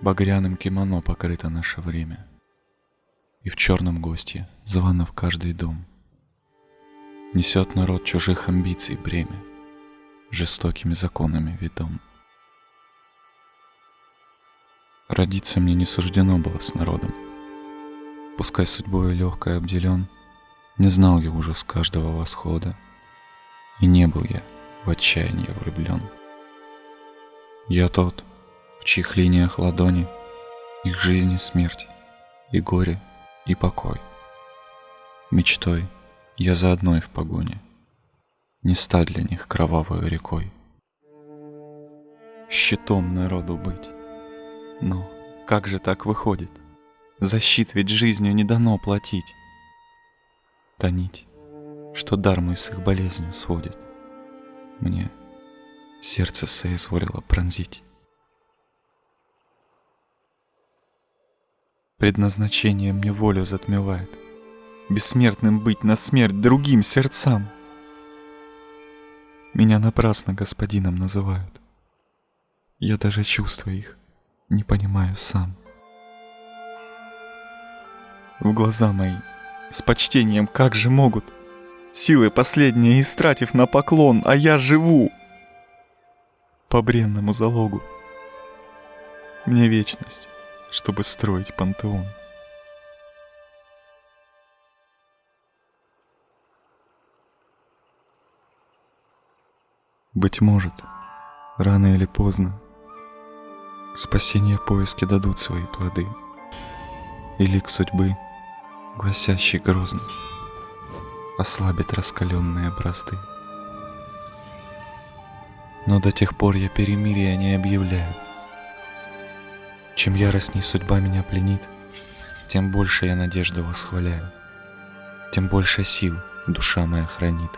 Багряным кимоно покрыто наше время, И в черном госте звано в каждый дом. Несет народ чужих амбиций бремя, Жестокими законами ведом. Родиться мне не суждено было с народом. Пускай судьбой легкой обделен, Не знал я ужас каждого восхода, И не был я в отчаянии влюблен. Я тот, чьих линиях ладони Их жизнь и смерть, и горе, и покой. Мечтой я за одной в погоне, Не стать для них кровавой рекой. Щитом народу быть но как же так выходит? Защит ведь жизнью не дано платить. Тонить, что дар мой с их болезнью сводит, Мне сердце соизволило пронзить. Предназначение мне волю затмевает, Бессмертным быть на смерть другим сердцам. Меня напрасно господином называют. Я даже чувства их не понимаю сам. В глаза мои с почтением как же могут, Силы последние истратив на поклон, а я живу по бренному залогу. Мне вечность, чтобы строить пантеон. Быть может, рано или поздно спасения поиски дадут свои плоды. И лик судьбы, гласящий грозно, ослабит раскаленные бразды. Но до тех пор я перемирия не объявляю. Чем яростней судьба меня пленит, тем больше я надежду восхваляю, тем больше сил душа моя хранит.